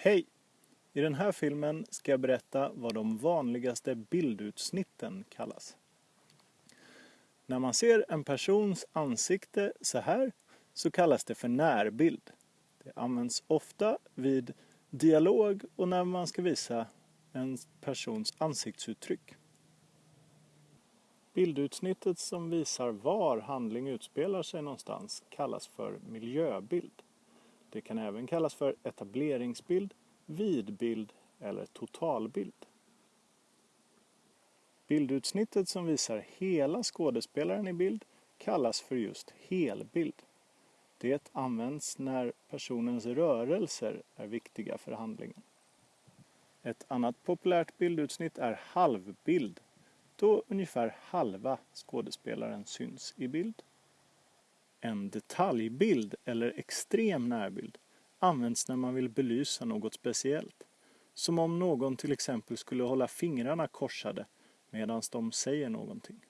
Hej! I den här filmen ska jag berätta vad de vanligaste bildutsnitten kallas. När man ser en persons ansikte så här så kallas det för närbild. Det används ofta vid dialog och när man ska visa en persons ansiktsuttryck. Bildutsnittet som visar var handling utspelar sig någonstans kallas för miljöbild. Det kan även kallas för etableringsbild, vidbild eller totalbild. Bildutsnittet som visar hela skådespelaren i bild kallas för just helbild. Det används när personens rörelser är viktiga för handlingen. Ett annat populärt bildutsnitt är halvbild, då ungefär halva skådespelaren syns i bild. En detaljbild eller extrem närbild används när man vill belysa något speciellt. Som om någon till exempel skulle hålla fingrarna korsade medan de säger någonting.